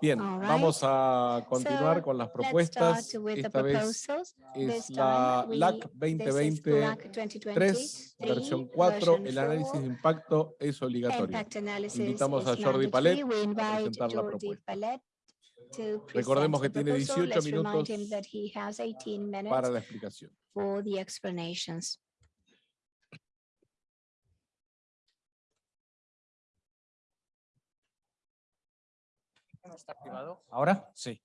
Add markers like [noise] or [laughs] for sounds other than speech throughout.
Bien, vamos a continuar con las propuestas. Esta vez es la LAC 2020-3, versión 4, el análisis de impacto es obligatorio. Invitamos a Jordi Palet a presentar la propuesta. Recordemos que tiene 18 minutos para la explicación. ¿Está ah, activado? ¿Ahora? Sí.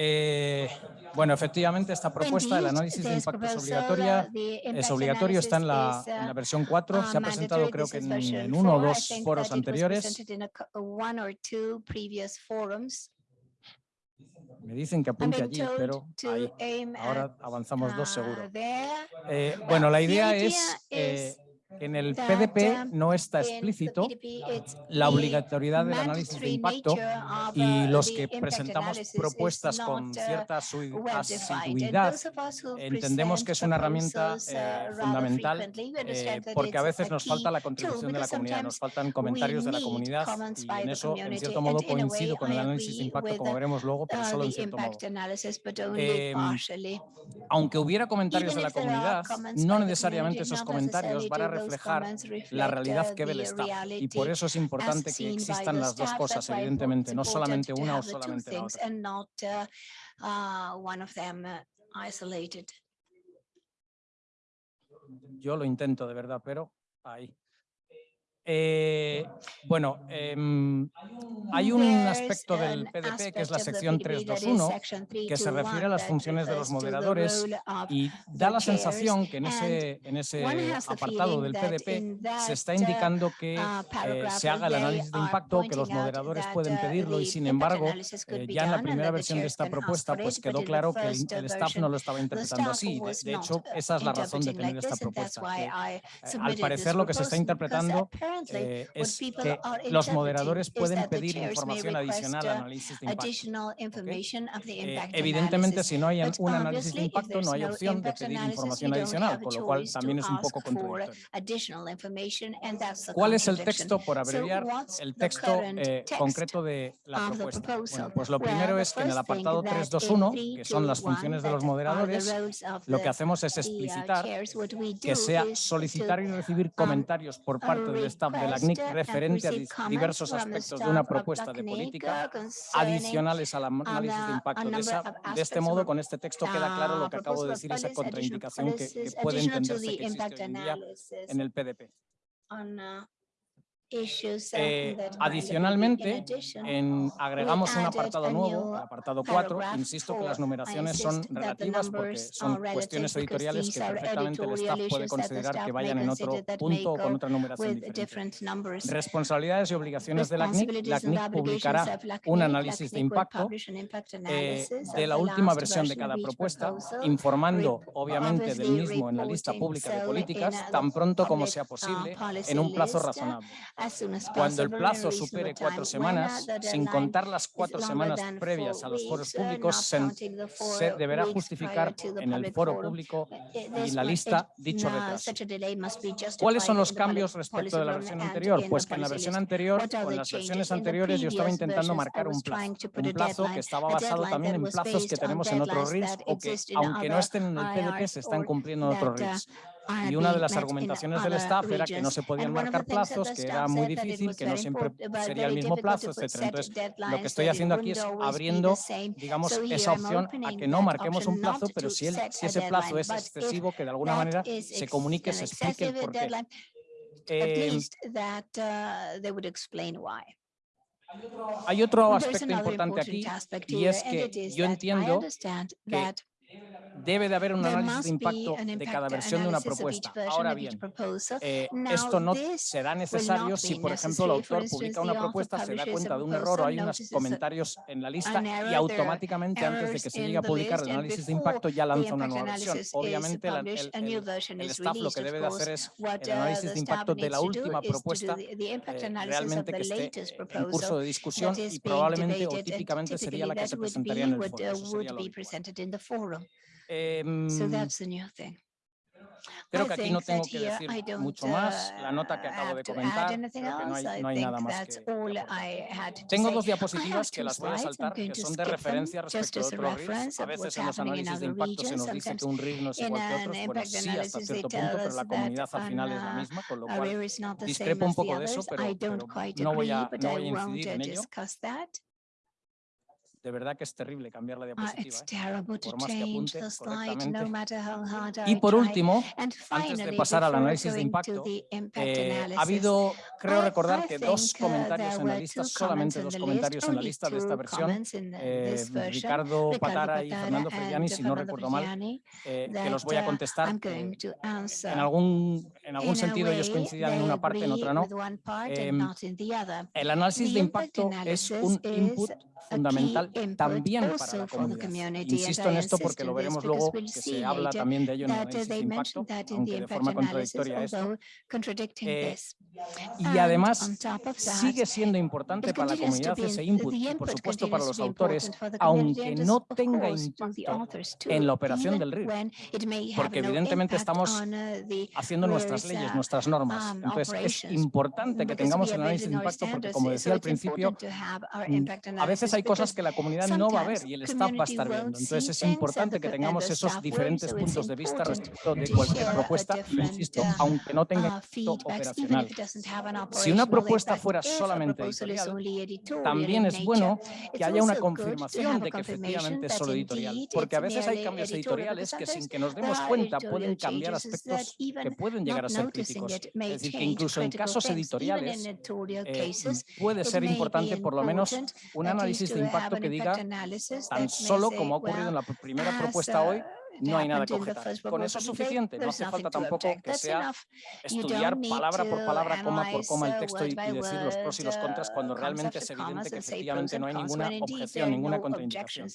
Eh, bueno, efectivamente, esta propuesta del análisis de impactos obligatoria es obligatorio, está en la, versión 4, se ha presentado creo que en, uno o dos foros anteriores. Me dicen que apunte allí, pero ahí, ahora avanzamos dos seguro. Eh, bueno, la idea es en el PDP no está explícito la obligatoriedad del eh, eh, análisis de impacto y los que presentamos propuestas con cierta asiduidad. entendemos que es una herramienta eh, fundamental eh, porque a veces nos falta la contribución de la comunidad, nos faltan comentarios de la comunidad y en eso en cierto modo coincido con el análisis de impacto como veremos luego, pero solo en cierto modo. Eh, aunque hubiera comentarios de la comunidad, no necesariamente esos comentarios van a reflejar la realidad que ve el staff. Y por eso es importante que existan las dos cosas, evidentemente, no solamente una o solamente la otra. Yo lo intento de verdad, pero ahí. Eh, bueno, em, hay un aspecto del PDP que es la sección 321 que se refiere a las funciones de los moderadores y da la sensación que en ese, en ese apartado del PDP se está indicando que eh, se haga el análisis de impacto, que los moderadores pueden pedirlo y sin embargo eh, ya en la primera versión de esta propuesta pues quedó claro que el, staff no lo estaba interpretando así. De, de hecho, esa es la razón de tener esta propuesta. Al parecer lo que se está interpretando eh, los moderadores pueden pedir información adicional al análisis de impacto. Eh, evidentemente, si no hay un análisis de impacto, no hay opción de pedir información adicional, con lo cual también es un poco contradictorio. ¿Cuál es el texto, por abreviar, el texto eh, concreto de la propuesta? Pues lo primero es que en el apartado 321, que son las funciones de los moderadores, lo que hacemos es explicitar que sea solicitar y recibir comentarios por parte del Estado de la CNIC referente a diversos aspectos de una propuesta de política adicionales al análisis de impacto. De, esa, de, este modo, con este texto queda claro lo que acabo de decir, esa contraindicación que, que puede entenderse que existe hoy en día en el PDP. Eh, adicionalmente, agregamos un apartado nuevo, el apartado 4. Insisto que las numeraciones son relativas porque son cuestiones editoriales que perfectamente el staff puede considerar que vayan en otro punto o con otra numeración diferente. Responsabilidades y obligaciones de la CNIC. La CNIC publicará un análisis de impacto eh, de la última versión de cada propuesta, informando obviamente del mismo en la lista pública de políticas tan pronto como sea posible en un plazo razonable. Cuando el plazo supere cuatro semanas, sin contar las cuatro semanas previas a los foros públicos, se, deberá justificar en el foro público y la lista dicho retraso. ¿Cuáles son los cambios respecto de la versión anterior? Pues que en la versión anterior, o en las versiones anteriores, yo estaba intentando marcar un plazo, un plazo que estaba basado también en plazos que tenemos en otros RIS o que, aunque no estén en el PDP, se están cumpliendo en otros RIS. Y una de las argumentaciones del staff era que no se podían marcar plazos, que era muy difícil, que no siempre sería el mismo plazo, etc. Entonces, lo que estoy haciendo aquí es abriendo, digamos, esa opción a que no marquemos un plazo, pero si, el, si ese plazo es excesivo, que de alguna manera se comunique, se explique el porqué. Eh, hay otro aspecto importante aquí y es que yo entiendo que Debe de haber un análisis de impacto de cada versión de una propuesta. Ahora bien, eh, esto no será necesario si, por ejemplo, el autor publica una propuesta, se da cuenta de un error o hay unos comentarios en la lista y automáticamente antes de que se llegue a publicar el análisis de impacto ya lanza una nueva versión. Obviamente, el, el, staff lo que debe hacer es el análisis de impacto de la última propuesta eh, realmente que esté en curso de discusión y probablemente o típicamente sería la que se presentaría en el foro so em, that's the new thing. Creo que aquí no tengo que decir mucho más. La nota que acabo de comentar, no hay, nada más Tengo dos diapositivas que las voy a saltar, son de referencia respecto a otros A veces en los análisis de un no es igual que. Bueno, sí, un poco de eso, pero, no, voy a, no voy a en ello de verdad que es terrible cambiar la diapositiva. ¿eh? Por más que apunte. Y por último, antes de pasar al análisis de impacto, eh, ha habido, creo recordar que dos comentarios en la lista, solamente dos comentarios en la lista de esta versión, eh, Ricardo Patara y Fernando Frediani, si no recuerdo mal, eh, que los voy a contestar. En algún, en algún sentido ellos coincidían en una parte, en otra no. Em, el análisis de impacto es un input fundamental también para la comunidad. Insisto en esto porque lo veremos luego, que se habla también de ello en el análisis de impacto, aunque de forma contradictoria esto. Eh, y además sigue siendo importante para la comunidad ese input, y por supuesto para los autores, aunque no tenga impacto en la operación del RIR, porque evidentemente estamos haciendo nuestras leyes, nuestras normas. Entonces es importante que tengamos el análisis de impacto porque, como decía al principio, mm, a veces hay cosas que la comunidad no va a ver y el staff va a estar viendo. Entonces es importante que tengamos esos diferentes puntos de vista respecto de cualquier propuesta, insisto, aunque no tenga operacional. Si una propuesta fuera solamente editorial, también es bueno que haya una confirmación de que efectivamente es solo editorial, porque a veces hay cambios editoriales que sin que nos demos cuenta pueden cambiar aspectos que pueden llegar a ser críticos. Es decir, que incluso en casos editoriales eh, puede ser importante por lo menos un análisis de impacto que diga tan solo como ha ocurrido en la primera propuesta hoy, no hay nada que objetar. Con eso es suficiente, no hace falta tampoco que sea estudiar palabra por palabra, coma por coma el texto y, decir los pros y los contras cuando realmente es evidente que efectivamente no hay ninguna objeción, ninguna contraindicación.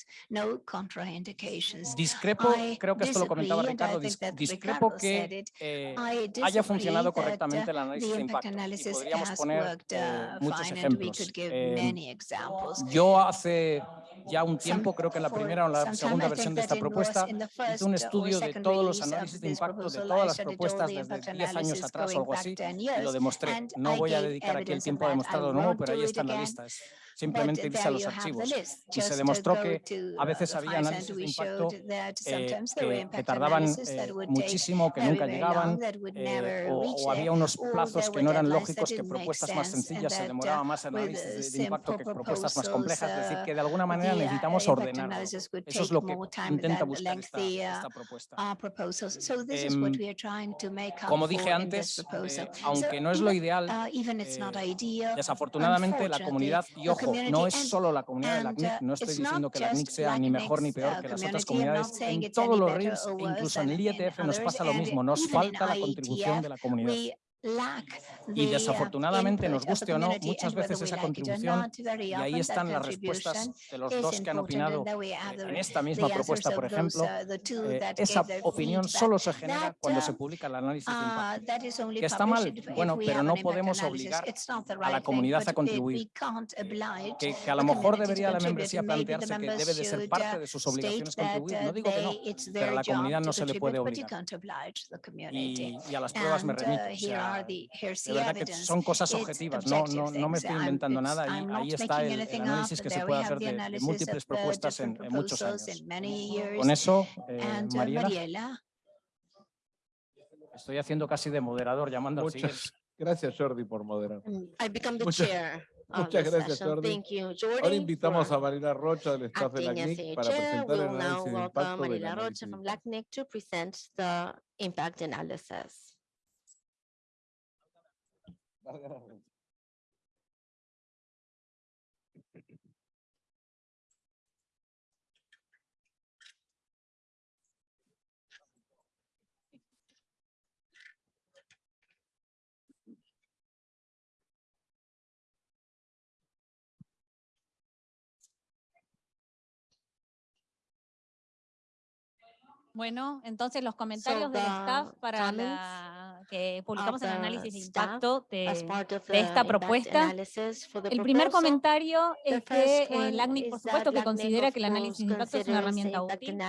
Discrepo, creo que esto lo comentaba Ricardo, discrepo que eh, haya funcionado correctamente el análisis de impacto. Y podríamos poner eh, muchos ejemplos. Eh, yo hace ya un tiempo, creo que en la primera o la segunda versión de esta propuesta, hice un estudio de todos los análisis de impacto de todas las propuestas desde 10 años atrás o algo así, y lo demostré. No voy a dedicar aquí el tiempo a demostrarlo nuevo, pero ahí está en la lista simplemente irse a los archivos. Y se demostró que a veces había análisis de impacto eh, que, que, tardaban eh, muchísimo, que nunca llegaban, eh, o, o, había unos plazos que no eran lógicos, que propuestas más sencillas se demoraba más el análisis de, de impacto que propuestas más complejas. Es decir, que de alguna manera necesitamos ordenar. Eso es lo que intenta buscar esta, esta propuesta. Em, como dije antes, eh, aunque no es lo ideal, eh, desafortunadamente la comunidad y ojo no es solo la comunidad de la CNIC, no estoy diciendo que la CNIC sea ni mejor ni peor que las otras comunidades. En todos los RILs, incluso en el IETF nos pasa lo mismo, nos falta la contribución de la comunidad. Y desafortunadamente, nos guste o no, muchas veces esa contribución, y ahí están las respuestas de los dos que han opinado eh, en esta misma propuesta, por ejemplo, eh, esa opinión solo se genera cuando se publica el análisis de impacto. Que está mal, bueno, pero no podemos obligar a la comunidad a contribuir. Eh, que, a lo mejor debería la membresía plantearse que debe de ser parte de sus obligaciones contribuir. No digo que no, pero a la comunidad no se le puede obligar. Y, a las pruebas me remito. Ah, son cosas objetivas, no, no, no me estoy inventando nada y ahí está el, el análisis que se puede hacer de, de múltiples propuestas en, en, muchos años. Con eso, eh, Mariela, estoy haciendo casi de moderador llamando al siguiente. [laughs] Gracias, Jordi, por moderar. Mm, become the muchas, chair [laughs] muchas gracias, Jordi. Thank you, Jordi. Ahora invitamos a Marila Rocha del staff de LACNIC para presentar el análisis de impacto de la Rocha to present the impact analysis valga la. Bueno, entonces los comentarios del staff para la, que publicamos el análisis de impacto de, esta propuesta. El primer comentario es que eh, el ACNIC, por supuesto, que considera que el análisis de impacto es una herramienta útil,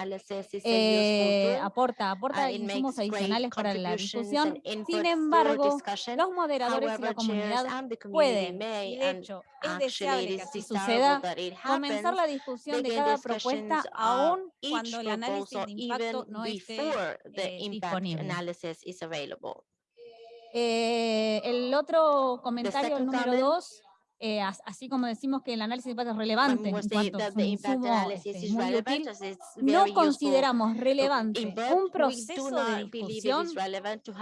eh, aporta, aporta insumos adicionales para la discusión. Sin embargo, los moderadores y la comunidad pueden, de hecho, es deseable que así suceda, comenzar la discusión de cada propuesta aún cuando el análisis de impacto no esté eh, disponible. Eh, el otro comentario, el número dos, eh, así como decimos que el análisis de impacto es relevante, en cuanto a consumo, este, muy útil, no consideramos relevante un proceso de discusión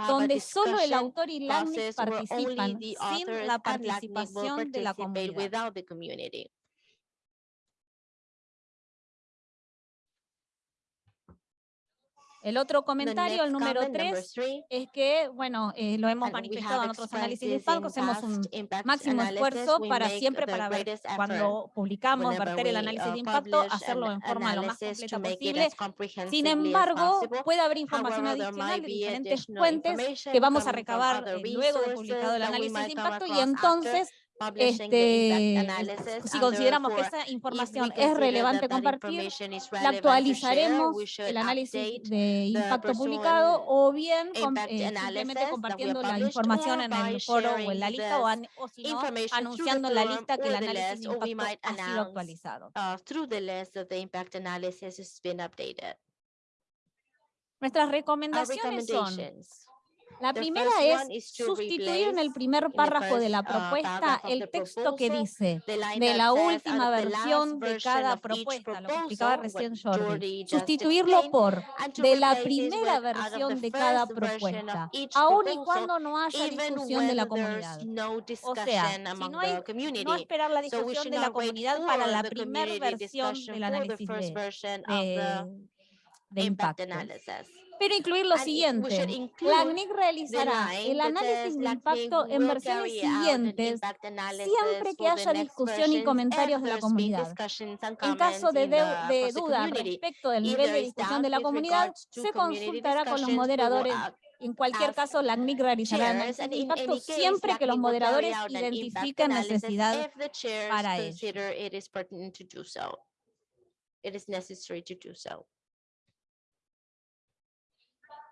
donde solo el autor y LACNIC participan sin la participación de la comunidad. El otro comentario, el número tres, es que, bueno, eh, lo hemos manifestado en otros análisis de impacto, hacemos un máximo esfuerzo para siempre, para ver cuando publicamos, verter el análisis de impacto, hacerlo en forma lo más completa posible. Sin embargo, puede haber información adicional de diferentes fuentes que vamos a recabar eh, luego de publicado el análisis de impacto y entonces este, si consideramos que esa información es relevante compartir, la actualizaremos el análisis de impacto publicado o bien eh, simplemente compartiendo la información en el foro o en la lista o, an, o si no, anunciando en la lista que el análisis de impacto ha sido actualizado. Nuestras recomendaciones son la primera es sustituir en el primer párrafo de la propuesta el texto que dice de la última versión de cada propuesta, lo que explicaba recién Jordi, sustituirlo por de la primera versión de cada propuesta, aun y cuando no haya discusión de la comunidad. O sea, si no, hay, no esperar la discusión de la comunidad para la primera versión del análisis de, de, de impacto. Pero incluir lo siguiente. La CNIC realizará el análisis de impacto en versiones siguientes siempre que haya discusión y comentarios de la comunidad. En caso de, de, duda respecto del nivel de discusión de la comunidad, se consultará con los moderadores en cualquier caso, la CNIC realizará análisis impacto siempre que los moderadores identifiquen necesidad para ello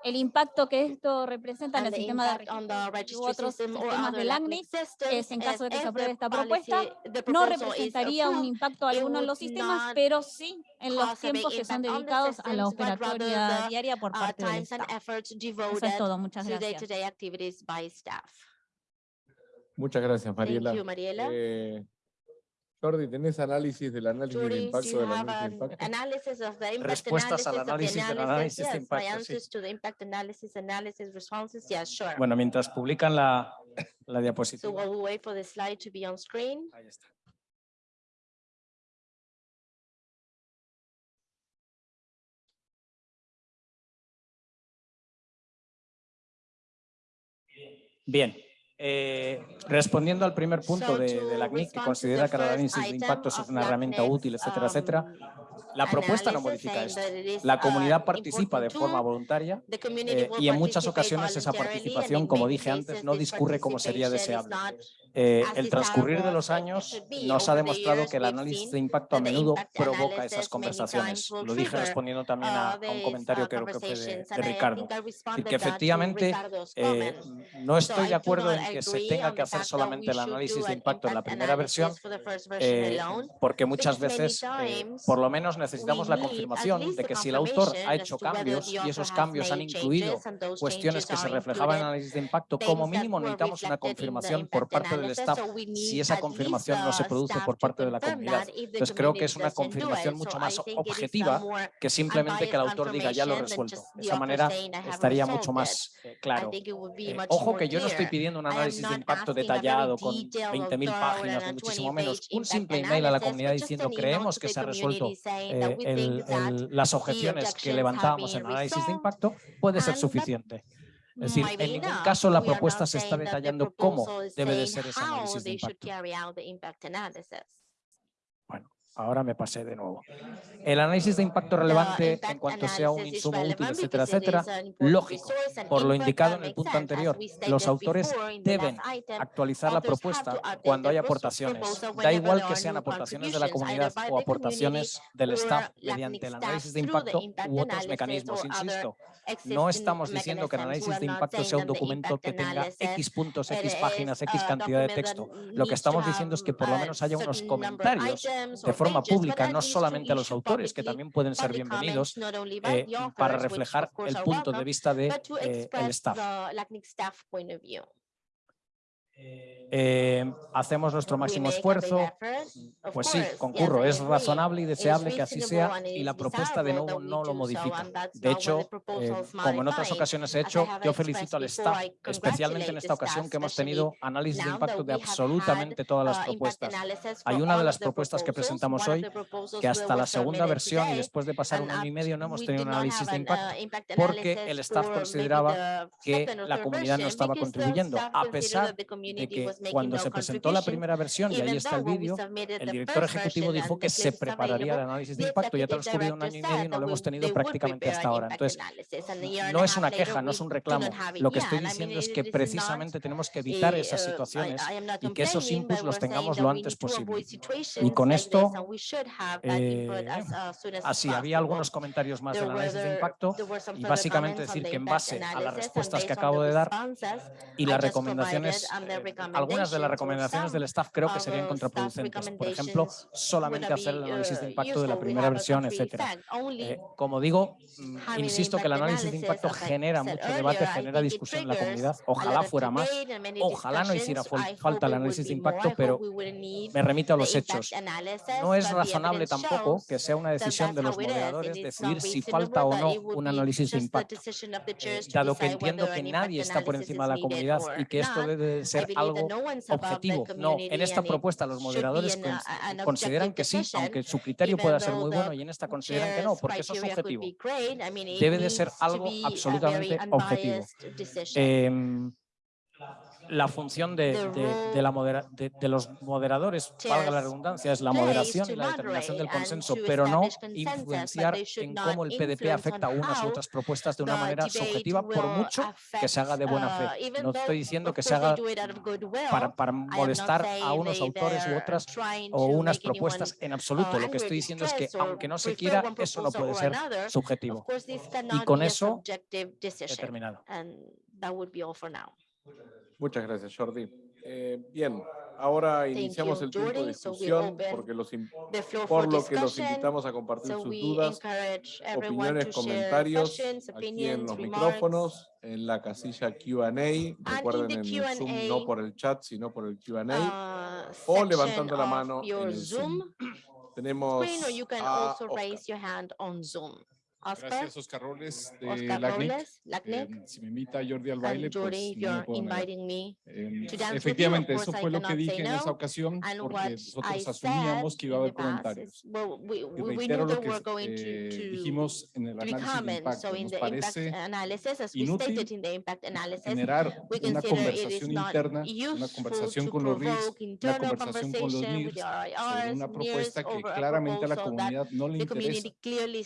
el impacto que esto representa en el sistema de registro u otros sistemas del ACNIC es, en caso de que se apruebe esta propuesta, no representaría un impacto alguno en los sistemas, pero sí en los tiempos que son dedicados a la operatoria diaria por parte del staff. Eso es todo, muchas gracias. Muchas gracias, Mariela. Eh, Jordi, ¿tenés análisis del análisis de impacto de? Analysis of the impact Respuestas al análisis análisis de impacto, Bueno, mientras publican la, la diapositiva. Wait for the slide to be on screen. Bien. Eh, respondiendo al primer punto de, de la CNIC, que considera que el análisis de impacto es una herramienta útil, etcétera, etcétera, la propuesta no modifica esto. La comunidad participa de forma voluntaria eh, y en muchas ocasiones esa participación, como dije antes, no discurre como sería deseable. Eh, el transcurrir de los años nos ha demostrado que el análisis de impacto a menudo provoca esas conversaciones. Lo dije respondiendo también a, un comentario que creo que fue de, Ricardo. Y que efectivamente eh, no estoy de acuerdo en que se tenga que hacer solamente el análisis de impacto en la primera versión, eh, porque muchas veces, por lo menos necesitamos la confirmación de que si el autor ha hecho cambios y esos cambios han incluido cuestiones que se reflejaban en el análisis de impacto, como mínimo necesitamos una confirmación por parte del staff si esa confirmación no se produce por parte de la comunidad. Entonces creo que es una confirmación mucho más objetiva que simplemente que el autor diga ya lo he resuelto. De esa manera estaría mucho más claro. Eh, ojo que yo no estoy pidiendo un análisis de impacto detallado con 20.000 páginas, muchísimo menos. Un simple email a la comunidad diciendo creemos que se ha resuelto eh, el, el, las objeciones que levantábamos en análisis de impacto puede ser suficiente. Es decir, en ningún caso la propuesta se está detallando cómo debe de ser ese análisis de impacto ahora me pasé de nuevo. El análisis de impacto relevante en cuanto sea un insumo útil, etcétera, etcétera, lógico, por lo indicado en el punto anterior, los autores deben actualizar la propuesta cuando hay aportaciones. Da igual que sean aportaciones de la comunidad o aportaciones del staff mediante el análisis de impacto u otros mecanismos. Insisto, no estamos diciendo que el análisis de impacto sea un documento que tenga X puntos, X páginas, X cantidad de texto. Lo que estamos diciendo es que por lo menos haya unos comentarios de forma pública, no solamente a los autores, que también pueden ser bienvenidos eh, para reflejar el punto de vista del de, eh, el staff. Eh, hacemos nuestro máximo esfuerzo, pues sí, concurro, es razonable y deseable que así sea y la propuesta de nuevo no lo modifica. De hecho, eh, como en otras ocasiones he hecho, yo felicito al staff, especialmente en esta ocasión que hemos tenido análisis de impacto de absolutamente todas las propuestas. Hay una de las propuestas que presentamos hoy que hasta la segunda versión y después de pasar un año y medio no hemos tenido un análisis de impacto porque el staff consideraba que la comunidad no estaba contribuyendo, a pesar de que cuando se presentó la primera versión, y ahí está el vídeo, el director ejecutivo dijo que se prepararía el análisis de impacto. Ya transcurrido un año y medio y no lo hemos tenido prácticamente hasta ahora. Entonces, no es una queja, no es un reclamo. Lo que estoy diciendo es que precisamente tenemos que evitar esas situaciones y que esos inputs los tengamos lo antes posible. Y con esto, eh, así, había algunos comentarios más del análisis de impacto y básicamente decir que en base a las respuestas que acabo de dar y las recomendaciones, eh, algunas de las recomendaciones del staff creo que serían contraproducentes. Por ejemplo, solamente hacer el análisis de impacto de la primera versión, etcétera. Eh, como digo, mm, insisto que el análisis de impacto genera mucho debate, genera discusión en la comunidad. Ojalá fuera más, ojalá no hiciera falta el análisis de impacto, pero me remito a los hechos. No es razonable tampoco que sea una decisión de los moderadores decidir si falta o no un análisis de impacto, eh, dado que entiendo que nadie está por encima de la comunidad y que esto debe ser algo objetivo. No, en esta propuesta los moderadores consideran que sí, aunque su criterio pueda ser muy bueno y en esta consideran que no, porque eso es subjetivo. Debe de ser algo absolutamente objetivo la función de, de, la modera, de, los moderadores, valga la redundancia, es la moderación y la determinación del consenso, pero no influenciar en cómo el PDP afecta a unas u otras propuestas de una manera subjetiva, por mucho que se haga de buena fe. Uh, no estoy diciendo que se haga para, para molestar a unos autores u otras o unas propuestas en absoluto. Lo que estoy diciendo es que, aunque no se quiera, eso no puede ser subjetivo. Y con eso he terminado. Muchas gracias, Jordi. Eh, bien, ahora iniciamos el tiempo de discusión porque los por lo que los invitamos a compartir sus dudas, opiniones, comentarios aquí en los micrófonos, en la casilla Q&A. Recuerden en el Zoom no por el chat, sino por el Q&A uh, o levantando la mano en el Zoom. [clears throat] Tenemos a Gracias, Oscar Robles de Oscar LACNIC. LACNIC. Eh, si me invita Jordi al baile, And pues Jordi, no me you're negar. inviting me Eh, to dance efectivamente, eso fue lo que dije say en esa no. ocasión, And porque nosotros asumíamos que iba a haber comentarios. well, we, Y we, we reitero knew lo que eh, to, to, dijimos en el análisis de impacto. So Nos parece analysis, we inútil analysis, generar we una conversación interna, una conversación con los RIS, una conversación con los NIRS sobre una propuesta que claramente a la comunidad no le interesa.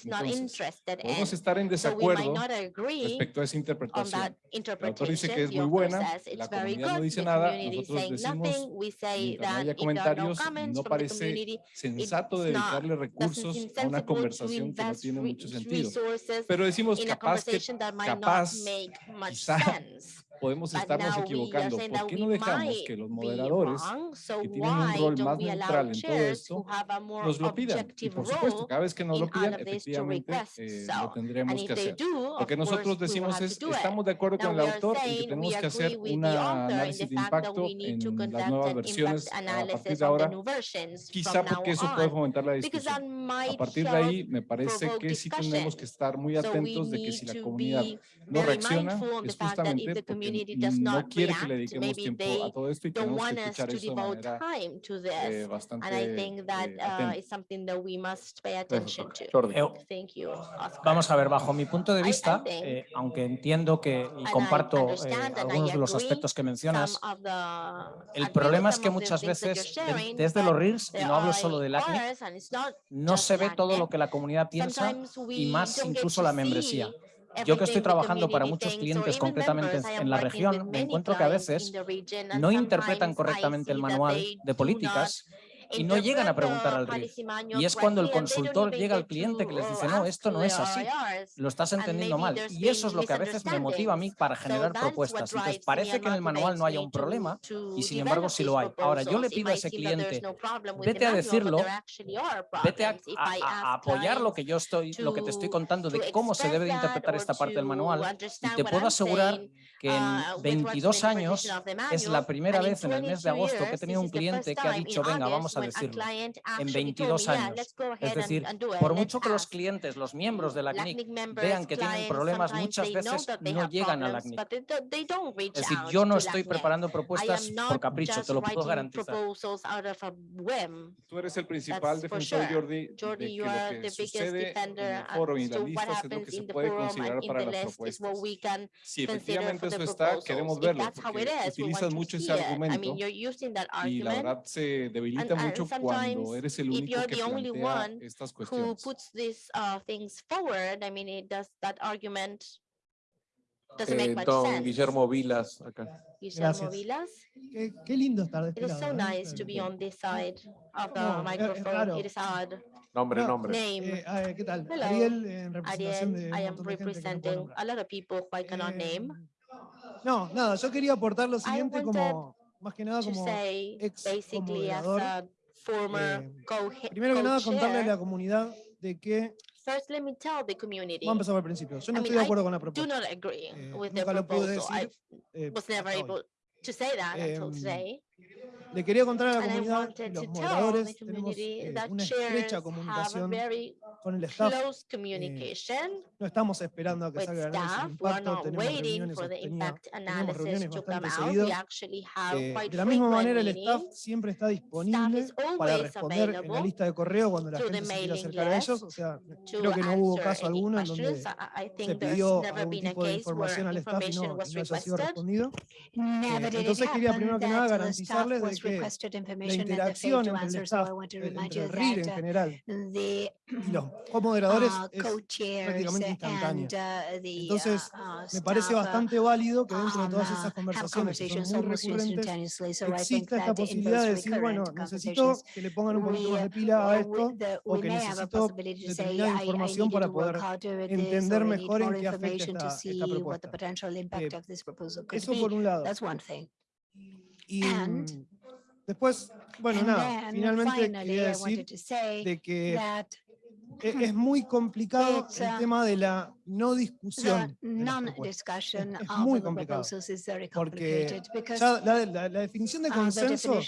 Entonces, Podemos estar en desacuerdo respecto a esa interpretación. El autor dice que es muy buena, la comunidad no dice nada, nosotros decimos, mientras no haya comentarios, no parece sensato dedicarle recursos a una conversación que no tiene mucho sentido. Pero decimos capaz que capaz, quizá. Podemos estarnos equivocando. ¿Por qué no dejamos que los moderadores que tienen un rol más neutral en todo esto, nos lo pidan? Y por supuesto, cada vez que nos lo pidan, efectivamente eh, lo tendremos que hacer. Lo que nosotros decimos es, estamos de acuerdo con el autor en que tenemos que hacer un análisis de impacto en las nuevas versiones a partir de ahora, quizá porque eso puede fomentar la discusión. A partir de ahí, me parece que sí tenemos que estar muy atentos de que si la community does not no quiere react, que le dediquemos tiempo a todo esto y tenemos que escuchar eso de manera eh, bastante And I think that, eh, uh, is something that we must pay attention to. Thank you, Oscar. Vamos a ver, bajo mi punto de vista, I, I think, eh, aunque entiendo que y comparto eh, algunos de los aspectos que mencionas, the, el problema es que muchas veces sharing, desde los RIRS, y no hablo solo del ACNIC, no se ve todo lo que la comunidad piensa y más incluso la membresía. Yo que estoy trabajando para muchos clientes, concretamente en la región, me encuentro que a veces no interpretan correctamente el manual de políticas y no llegan a preguntar al RIF. Y es cuando el consultor llega al cliente que les dice, no, esto no es así, lo estás entendiendo mal. Y eso es lo que a veces me motiva a mí para generar propuestas. Entonces parece que en el manual no haya un problema y sin embargo sí lo hay. Ahora yo le pido a ese cliente, vete a decirlo, vete a, apoyar lo que yo estoy, lo que te estoy contando de cómo se debe de interpretar esta parte del manual y te puedo asegurar que en 22 años es la primera vez en el mes de agosto que he tenido un cliente que ha dicho, venga, vamos a decirlo, en 22 años. Es decir, por mucho que los clientes, los miembros de la CNIC vean que tienen problemas, muchas veces no llegan a la CNIC. Es decir, yo no estoy preparando propuestas por capricho, te lo puedo garantizar. Tú eres el principal defensor, Jordi, de que lo que sucede en el foro y la lista es lo que se puede considerar para las propuestas. Si efectivamente eso está, queremos verlo, porque utilizas mucho ese argumento y la verdad se debilita mucho cuando eres el único que plantea estas cuestiones. These, uh, forward, I mean, it does, that argument doesn't make eh, much sense. Guillermo Vilas, acá. Guillermo Vilas. Qué, lindo estar de este It is so ¿eh? nice to be on this side of the microphone. It is odd. Nombre, nombre. Name. Eh, Hello. Ariel, I am representing a lot of people who I cannot name. No, nada, yo quería aportar lo siguiente como, más que nada como ex basically former eh, Primero que nada, contarle a la comunidad de que First, let me tell the community. Vamos a empezar por principio. Yo no estoy de acuerdo con la propuesta. Do not agree eh, with nunca the lo pude decir. I eh, was never able to say that until em, today. Le quería contar a la comunidad, los moderadores, tenemos eh, una estrecha comunicación con el staff. Eh, no estamos esperando a que salga el análisis de impacto, tenemos reuniones sostenidas, tenemos reuniones bastante seguido. Eh, de la misma manera, el staff siempre está disponible para responder en la lista de correo cuando la gente se quiera acercar a ellos, o sea, creo que no hubo caso alguno en donde se pidió algún tipo de información al staff y no, no haya sido respondido. Eh, entonces quería primero que nada garantizarles de requested information and they failed to answer, so I want to remind you that en general, the y los [clears throat] co-moderadores uh, es prácticamente instantánea. And, uh, the, Entonces, me parece bastante válido que dentro de todas esas conversaciones que son muy recurrentes, exista esta posibilidad de decir, bueno, necesito que le pongan un poquito más de pila a esto o que necesito determinada información para poder entender mejor en qué afecta esta, esta propuesta. Eh, eso por un lado. Y, Después, bueno, nada, finalmente quería decir de que e-, es muy complicado [laughs] el tema de la no discusión. Este es muy complicado, porque ya la, la, la, definición de consenso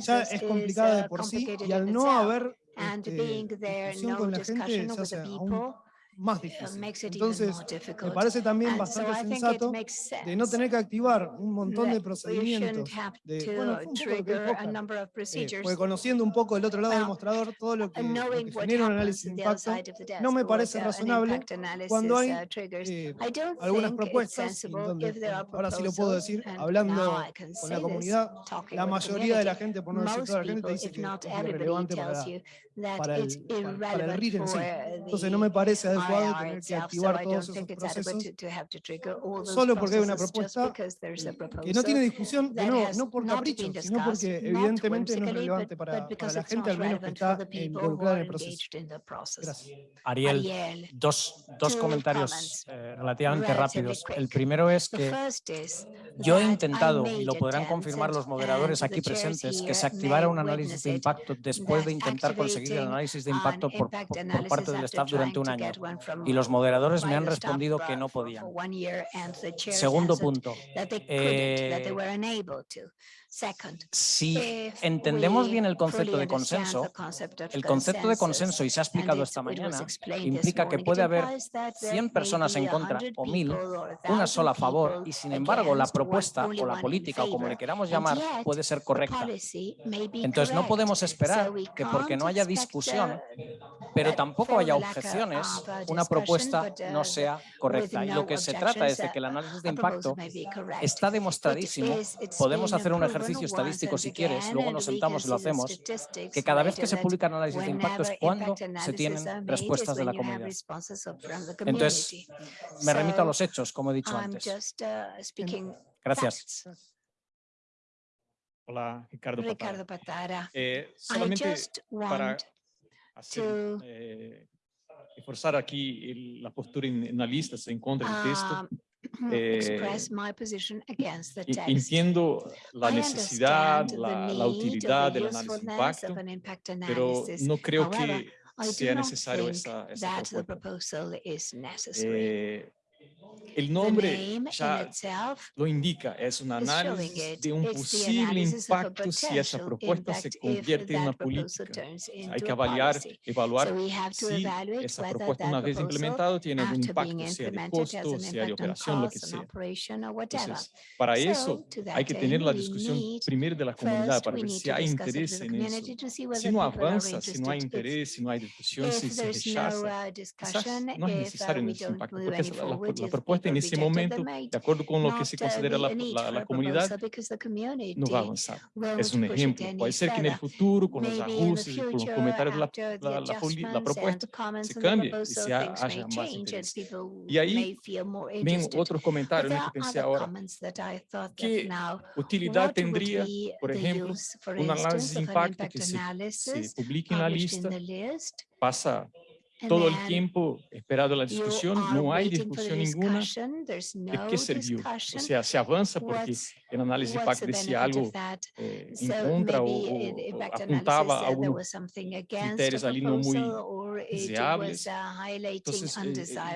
ya es complicada de por sí, y al no haber este, discusión con la gente se hace aún más difícil. Entonces, me parece también bastante sensato de no tener que activar un montón de procedimientos, de, bueno, eh, porque conociendo un poco el otro lado del mostrador, todo lo que, lo que genera un análisis de impacto, no me parece razonable cuando hay eh, algunas propuestas, donde, ahora sí lo puedo decir, hablando con la comunidad, la mayoría de la gente, por no decir toda la gente, te dice que es relevante para, para, el, para, para el RIR en sí. Entonces no me parece adecuado solo porque hay una propuesta que no tiene discusión, que no, no por capricho, sino porque evidentemente no es relevante para, la gente al menos que está involucrada en el proceso. Ariel, dos, dos comentarios eh, relativamente rápidos. El primero es que yo he intentado, y lo podrán confirmar los moderadores aquí presentes, que se activara un análisis de impacto después de intentar conseguir el análisis de impacto por, por parte del staff durante un año y los moderadores me han respondido que no podían. Segundo punto, si entendemos bien el concepto de consenso, el concepto de consenso, y se ha explicado esta mañana, implica que puede haber 100 personas en contra o 1000, una sola a favor, y sin embargo la propuesta o la política o como le queramos llamar puede ser correcta. Entonces no podemos esperar que porque no haya discusión, pero tampoco haya objeciones, una propuesta no sea correcta. Y lo que se trata es de que el análisis de impacto está demostradísimo. Podemos hacer un ejercicio ejercicio estadístico si quieres, luego nos sentamos y lo hacemos, que cada vez que se publican análisis de impacto es cuando se tienen respuestas de la comunidad. Entonces, me remito a los hechos, como he dicho antes. Gracias. Hola, Ricardo Patara. Ricardo Patara. Eh, solamente para hacer, eh, reforzar aquí el, la postura en, en se encuentra el texto. Eh, entiendo la necesidad, la, la utilidad del análisis de impacto, pero no creo que sea necesario esta, esta propuesta. Eh, el nombre ya lo indica, es un análisis de un posible impacto si esa propuesta se convierte en una política. Hay que avaliar, evaluar si esa propuesta una vez implementada tiene un impacto, sea de costo, sea de operación, lo que sea. Entonces, para eso hay que tener la discusión primero de la comunidad para ver si hay interés en eso. Si no avanza, si no hay interés, si no hay discusión, si se rechaza, no es necesario en ese impacto, porque las la propuesta en ese momento, de acuerdo con lo que se considera la, la, la comunidad, no va a avanzar. Es un ejemplo. Puede ser que en el futuro, con los ajustes y con los comentarios de la, la, propuesta, se cambie y se haya más interés. Y ahí ven otros comentarios que pensé ahora. ¿Qué utilidad tendría, por ejemplo, un análisis de impacto que se, se publique en la lista, pasa todo o tempo esperado la discussão não há discussão nenhuma. de que serviu. Ou seja, se avança porque na análise de decía algo eh, en contra ou o, apuntaba a ali não muito desejáveis.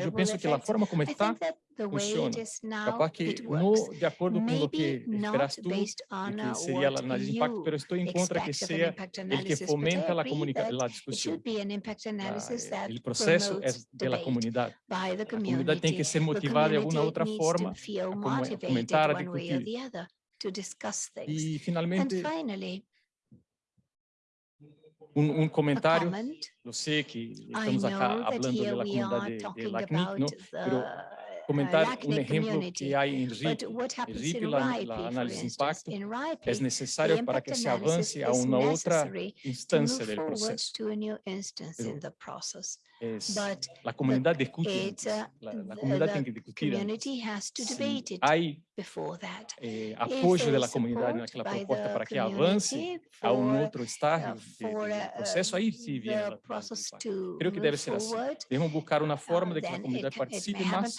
Eu penso que a forma como está funciona. Capaz que, no, de acordo com o que esperas tu, que seria a análise de impacto, mas estou em contra que seja o que fomenta a comunicação, discussão. O ah, processo é da comunidade. A comunidade tem que ser motivada de alguma outra forma a comentar, a discutir. E, finalmente, um, um, comentário. Eu sei que estamos acá falando da comunidade de, de LACNIC, mas comentar um exemplo que há em RIP. RIP, la, análise de impacto, é necessário para que se avance a uma outra instância do processo. Es la comunidad discute, la, la comunidad tiene que discutir. Hay eh, apoio da comunidade naquela proposta para que avance a um outro estágio uh, de, de processo, aí sim que deve ser assim. Devemos buscar uma forma de que a comunidade participe mais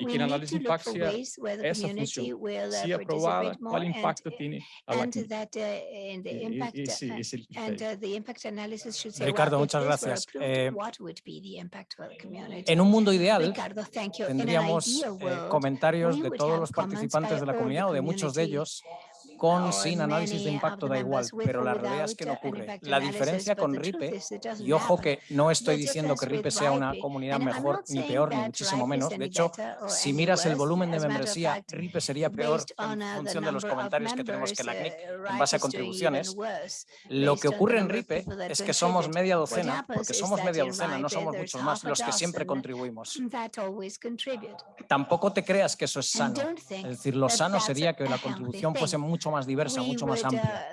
e que na análise de impacto seja essa função. Se aprovada, qual impacto tem a la eh, eh, Ricardo, muchas gracias. Eh, en un mundo ideal, tendríamos eh, comentarios de todos los participantes participantes de la comunidad o de muchos de ellos con, sin análisis de impacto da igual, pero la realidad es que no ocurre. La diferencia con RIPE, y ojo que no estoy diciendo que RIPE sea una comunidad mejor ni peor, ni muchísimo menos. De hecho, si miras el volumen de membresía, RIPE sería peor en función de los comentarios que tenemos que la CNIC en base a contribuciones. Lo que ocurre en RIPE es que somos media docena, porque somos media docena, no somos muchos más los que siempre contribuimos. Tampoco te creas que eso es sano. Es decir, lo sano sería que la contribución fuese mucho mucho más diversa, mucho más amplia.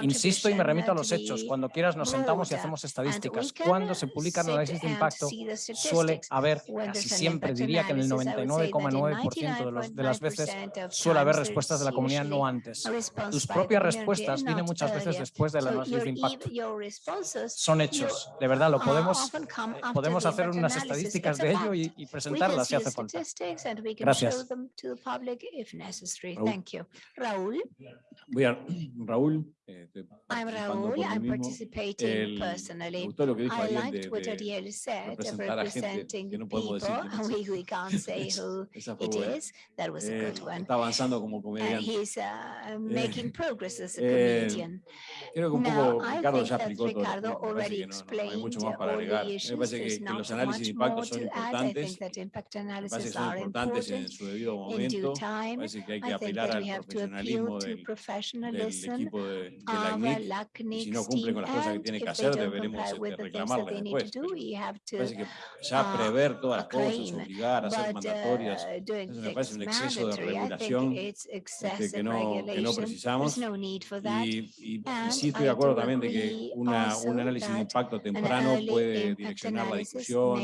Insisto y me remito a los hechos. Cuando quieras nos sentamos y hacemos estadísticas. Cuando se publican análisis de impacto suele haber, casi siempre diría que en el 99,9% de, de, las veces suele haber respuestas de la comunidad no antes. Tus propias respuestas vienen muchas veces después del análisis de impacto. Son hechos, de verdad, lo podemos, eh, podemos hacer unas estadísticas de ello y, y presentarlas si hace falta. Gracias. Raúl. Voy a [clears throat] Raúl. Eh, I'm Raúl. I'm participating el, personally. I liked what Ariel said of representing no people we, we can't [laughs] say who it is. That was a eh, good one. Está avanzando como comediante. he's uh, eh, making progress as a eh, comedian. creo que un poco Ricardo ya explicó Ricardo todo. Already explained mucho más para agregar. Me parece que, que los análisis de impacto son importantes. En su debido momento. Me parece que hay que apelar al profesionalismo de, la Si no cumple con las cosas que tiene que hacer, deberemos este, reclamarlas después. Parece que ya prever todas las cosas, obligar a hacer mandatorias, me parece un exceso de regulación este, que, no, que, no, precisamos. Y, sí estoy de acuerdo también de que una, un análisis de impacto temprano puede direccionar la discusión,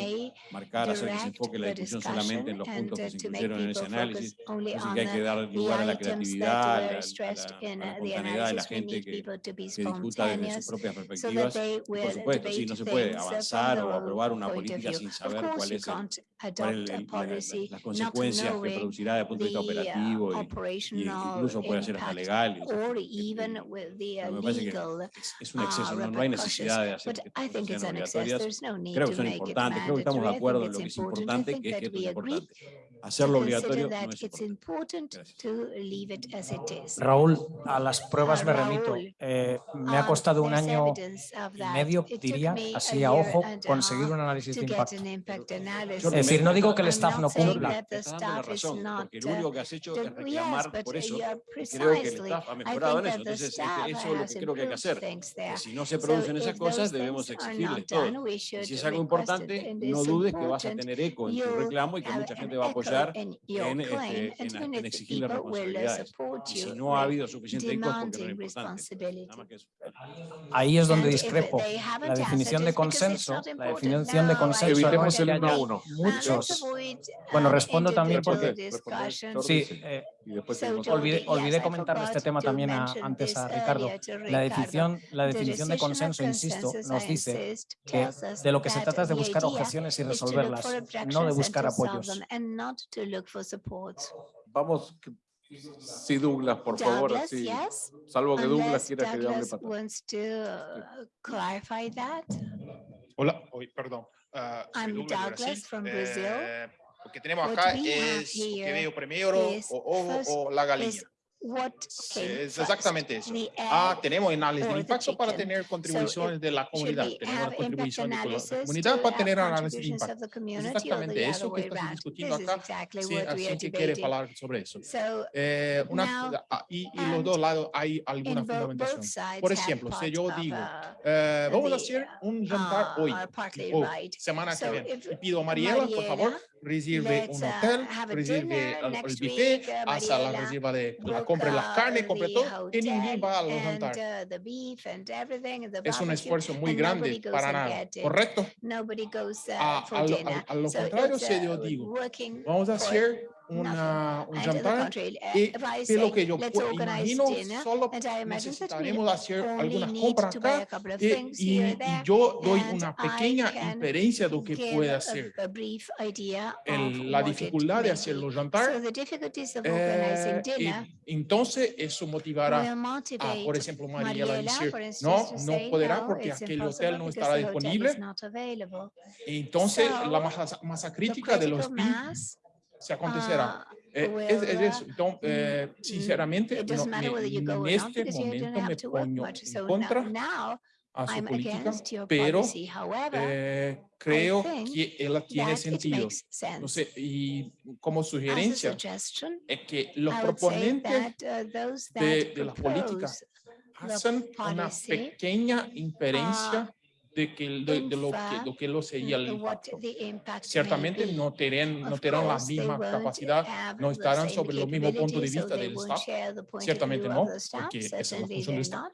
marcar, hacer que se enfoque la discusión solamente en los puntos que se incluyeron en ese análisis. Así que hay que dar lugar a la creatividad, la very stressed in uh, the analysis, we need people to be spontaneous so that they will debate things from their own point of view. Of course, you can't adopt a policy not knowing the uh, operational impact or even with the uh, legal repercussions. But I think it's an excess. There's no need to make it mandatory. I think it's important. I think that we agree hacerlo obligatorio no es Raúl, a las pruebas me remito. Eh, me ha costado un año y medio, diría, así a ojo, conseguir un análisis de impacto. Es decir, no digo que el staff no cumpla. La razón, porque lo único que has hecho es reclamar por eso. Creo que el staff ha mejorado en eso. Entonces, eso es lo que creo que hay que hacer. Que si no se producen esas cosas, debemos exigirles todo. Y si es algo importante, no dudes que vas a tener eco en tu reclamo y que mucha gente va a apoyar apoyar en, este, en, en exigirle responsabilidades. Si no ha habido suficiente ICOs porque no era importante. Ahí es donde discrepo. La definición de consenso, la definición de consenso evitemos el uno a uno. Muchos. Bueno, respondo también porque... Sí, eh, y después so olvidé, olvidé yes, este tema también a, antes a Ricardo. La definición, la definición de consenso, insisto, nos dice que de lo que se trata es de buscar objeciones y resolverlas, no de buscar apoyos. Vamos, sí, Douglas, por favor, así, salvo que Douglas quiera que yo hable para atrás. Hola, perdón. Uh, soy I'm Douglas, Douglas from eh, Brazil. Eh, lo que tenemos acá es lo que veo primero, o ojo o la gallina. Es exactamente eso. Ah, tenemos análisis de impacto para tener contribuciones de la comunidad. Tenemos la contribución de la comunidad para tener análisis de impacto. Es exactamente eso que estamos discutiendo acá. Sí, así que quiere hablar sobre eso. Eh, una, ah, y, los dos lados hay alguna fundamentación. Por ejemplo, si yo digo, eh, vamos a hacer un jantar hoy, o semana que viene, y pido a Mariela, por favor, recibe Let's, un hotel, uh, recibe el, el buffet, uh, hasta la reserva de la compra las carnes, compra todo, y nadie va a levantar. Es un esfuerzo muy grande para nada, ¿correcto? A, a, a, a, lo so contrario, si yo digo, vamos a hacer una, un jantar y lo que yo imagino solo necesitaremos hacer algunas compras acá y, y, y, yo doy una pequeña inferencia de lo que puede hacer. El, la dificultad de hacer los jantar eh, y, entonces eso motivará a, ah, por ejemplo, Mariela a decir, no, no podrá porque aquel hotel no estará disponible. Entonces la masa, masa crítica de los PIB se acontecerá. Uh, eh, well, es, es, eso. Entonces, eh, sinceramente, no, este me, en este momento me pongo much, en contra so now, a su I'm política, pero However, eh, creo que ella tiene sentido. No sé, y como sugerencia, es que los proponentes that, uh, that de, de las políticas hacen una pequeña inferencia uh, de, que, de, de lo, que, lo que lo sería el impacto. Ciertamente no tendrán, no tendrán la misma capacidad, no estarán sobre los mismos puntos de vista del staff. Ciertamente no, porque esa es la función del staff.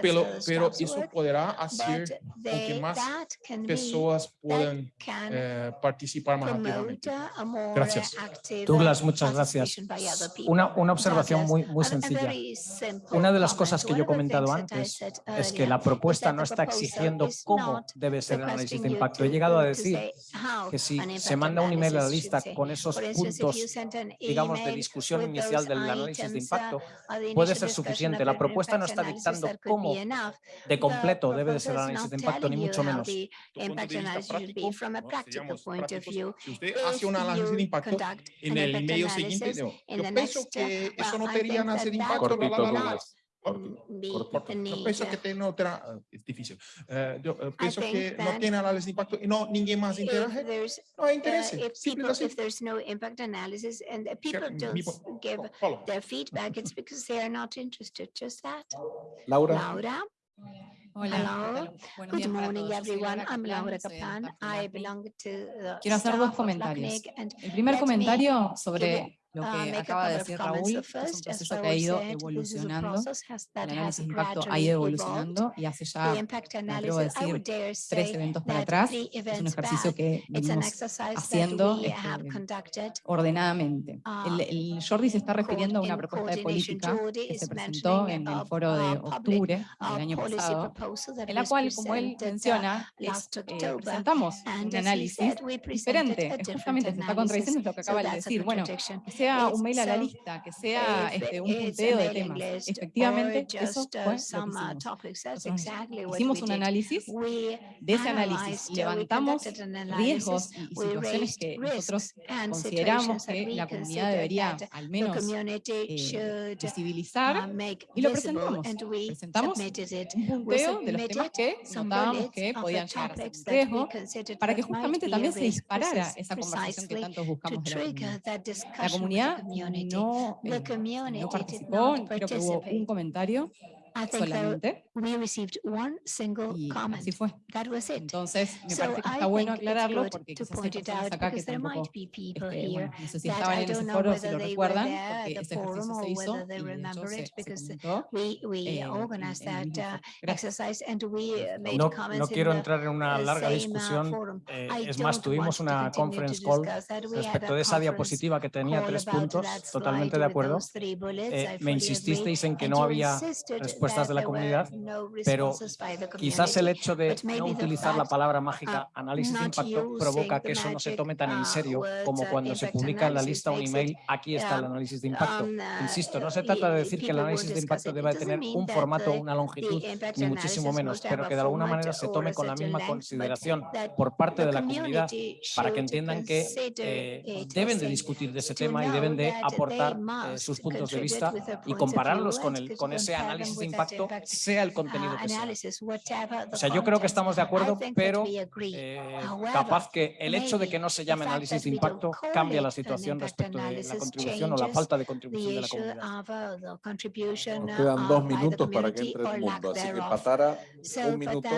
Pero, pero eso podrá hacer que más personas puedan eh, participar más activamente. Gracias. Douglas, muchas gracias. Una, una observación muy, muy sencilla. Una de las cosas que yo he comentado antes es que la propuesta no está exigiendo cómo debe ser el análisis de impacto. He llegado a decir que si se manda un email a la lista con esos puntos, digamos, de discusión inicial del análisis de impacto, puede ser suficiente. La propuesta no está dictando cómo de completo debe de ser el análisis de impacto, ni mucho menos. Si usted hace un análisis de impacto en el email siguiente, yo pienso que eso no tenía análisis de impacto, la, la, la, Yo pienso que no tendrá, es difícil, uh, yo uh, pienso que no tiene análisis de impacto y no, ninguém más interage, no hay interés, simple así. If there's no impact analysis and people don't give their feedback, it's [laughs] because they are not interested, just that. Laura. Laura. Hola, Hello. Good morning, everyone. I'm Laura Kaplan. I belong to the Quiero hacer dos comentarios. El primer comentario sobre lo uh, que acaba de decir Raúl, es un proceso que ha ido evolucionando, el análisis de impacto ha ido evolucionando y hace ya, me atrevo a decir, tres eventos para atrás, es un ejercicio que venimos haciendo este, ordenadamente. El, el, Jordi se está refiriendo a una propuesta de política que se presentó en el foro de octubre del año pasado, en la cual, como él menciona, es, eh, presentamos un análisis diferente, justamente se está contradiciendo lo que acaba de decir, bueno, sea un mail a la lista, que sea este, un punteo de temas. Efectivamente, eso fue lo que hicimos. Hicimos un análisis, de ese análisis levantamos riesgos y situaciones que nosotros consideramos que la comunidad debería al menos eh, visibilizar y lo presentamos. Presentamos un punteo de los temas que notábamos que podían llegar a ser un riesgo para que justamente también se disparara esa conversación que tanto buscamos de la comunidad. La comunidad no, eh, no participó, creo que hubo un comentario solamente. We received one single y comment. así fue. That was it. Entonces, me So parece que I está bueno think aclararlo porque to quizás hay point it personas out acá que because there tampoco, might be people este, here bueno, no sé si that estaban I en ese don't know foro, si whether lo they were recuerdan, there at porque the ese forum ejercicio or se hizo whether they y de hecho remember se, it se because comentó we we eh, organized en that uh, foro. Gracias. exercise and we made No, comments no in quiero the entrar en una larga same, uh, discusión. forum. eh, I es más, don't tuvimos want to una conference call discuss that. We had respecto a de esa diapositiva que tenía tres about puntos, that totalmente de acuerdo. Eh, I me insististeis en que no había insisted respuestas de la comunidad, pero quizás el hecho de no utilizar la palabra mágica análisis de impacto provoca que eso no se tome tan en uh, serio como cuando se publica en la lista un email, aquí está el um, análisis de impacto. Insisto, no se uh, trata de decir que el análisis de impacto deba tener un formato, una longitud, ni muchísimo menos, pero que de alguna manera se tome con la misma consideración por parte de la comunidad para que entiendan que eh, deben de discutir de ese tema y deben de that aportar eh, sus puntos de vista y compararlos con, el, con ese análisis de that impacto, impact, sea el uh, contenido que sea. O sea, yo creo que estamos de acuerdo, pero eh, capaz que el hecho de que no se the llame fact análisis that de impacto cambia la situación impact respecto de la contribución o la changes falta de contribución the de la comunidad. uh, the contribution Nos quedan uh, dos the minutos para que entre el mundo, así que. Patara, un minuto.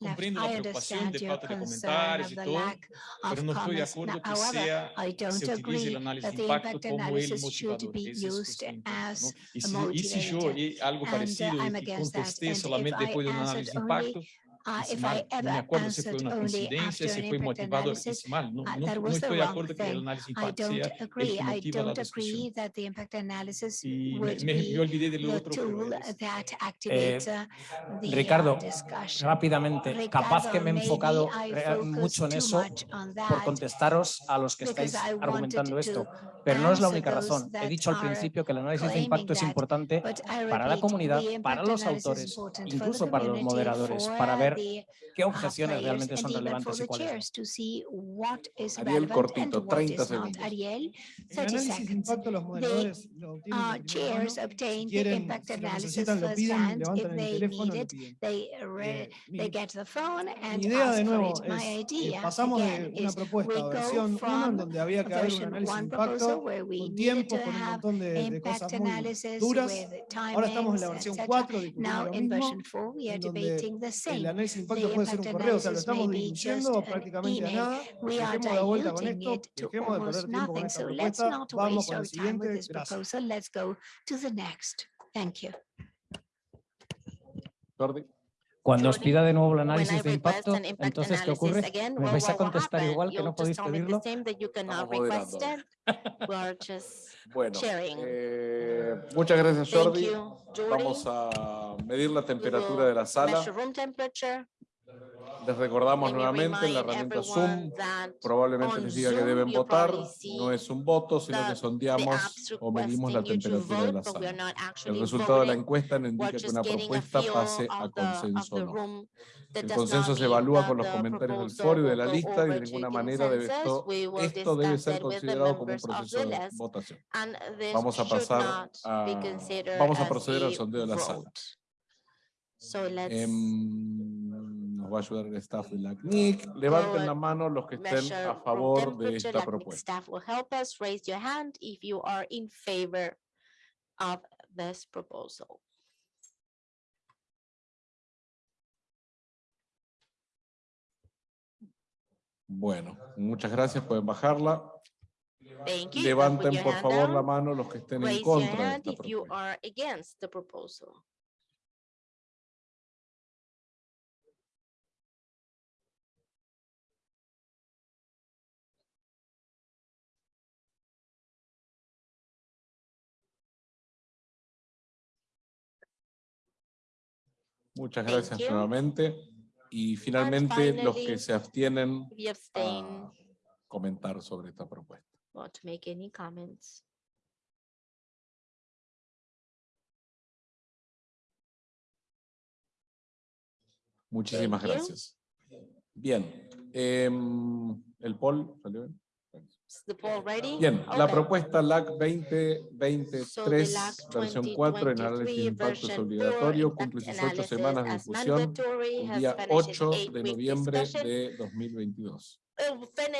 Patara, we have only one Eh, minute left. comprendo I la preocupación understand de your falta de concern comentarios of y the todo, lack of pero no estoy de comments. acuerdo Now, que However, sea I se don't utilice agree el análisis that de the impacto impact como el analysis should motivador. be Ese es el used punto, as ¿no? Y a si, y si yo motivator. eh, algo And uh, parecido I'm y against that. contesté And if solamente I después de un answered análisis de only impacto, Uh, if I mal. No me ever acuerdo si fue answered una only coincidencia, after si an fue impact analysis, hice mal. No, uh, no, that no was the estoy de wrong acuerdo que el thing. análisis de I impacto don't sea el agree. que I motiva la don't discusión. agree that the impact analysis Y me, would me, me olvidé del otro, pero tool es- that activates uh, the uh, Ricardo, discussion. rápidamente, capaz que me he enfocado I focused mucho en eso por contestaros a los que estáis I argumentando to esto, pero no es la única razón. He dicho al principio que el análisis de impacto es that, importante I para la comunidad, para impact los autores, important for the incluso para los moderadores, para ver qué uh, objeciones realmente and son relevantes y the cuáles no. chairs to see what is Ariel, cortito, what 30 is not. segundos. Ariel, El 30 análisis de seconds. impacto los moderadores lo obtienen the quieren, impact si lo analysis necesitan, lo piden, firsthand. If levantan el they teléfono, need lo it, piden. they, re- Eh, mi, they get the phone mi and idea de ask for nuevo it. My es, eh, idea, pasamos again, de una is propuesta we a go versión 1 en from donde había que haber un análisis de one proposal impacto where we con tiempo, con un montón de, de impact cosas muy analysis duras. with Ahora estamos en la versión etc. 4 discutiendo Now lo in mismo, version 4 we are en donde debating the el same. análisis de The impacto puede ser impact un correo, o sea, lo analysis estamos may be just diluyendo an prácticamente a email. nada. We are Dejemos la vuelta con diluting esto, it to dejemos de almost perder tiempo con nothing. esta So let's propuesta, not vamos waste con el our time with siguiente, this gracias. proposal. Let's go to the next. Thank you. Jordi. Cuando os pida de nuevo el análisis de impacto, entonces ¿qué ocurre? ¿Me vais a contestar igual que no podéis pedirlo? [laughs] Bueno, eh, muchas gracias Jordi. Vamos a medir la temperatura de la sala. Les recordamos nuevamente la herramienta Zoom. Probablemente les diga que deben votar. No es un voto, sino que sondeamos o medimos la temperatura de la sala. El resultado de la encuesta nos indica que una propuesta pase a consenso o no. El consenso se evalúa con los comentarios del foro y de la lista y de ninguna manera debe esto, esto debe ser considerado como un proceso de votación. Vamos a pasar a, vamos a proceder al sondeo de la sala va a ayudar el staff de la CNIC. Levanten la mano los que estén a favor de esta propuesta. Bueno, muchas gracias, pueden bajarla. Levanten por favor la mano los que estén en contra de esta propuesta. Muchas gracias nuevamente. Y finalmente los que se abstienen a comentar sobre esta propuesta. Muchísimas gracias. Bien. Em, ¿El poll salió bien? Bien, la propuesta LAC 2023, versión 4 en análisis de impacto es obligatorio, cumple sus ocho semanas de difusión el día 8 de noviembre de 2022.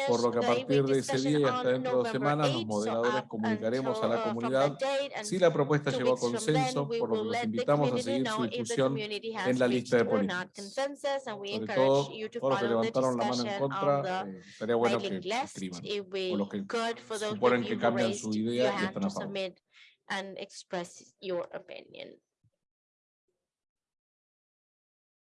Por lo que a partir de ese día y hasta dentro de dos semanas, los moderadores comunicaremos a la comunidad si la propuesta llegó a consenso, por lo que los invitamos a seguir su difusión en la lista de políticos. Sobre todo, todos los que levantaron la mano en contra, eh, estaría bueno que escriban, o los que suponen que cambian su idea y están a favor.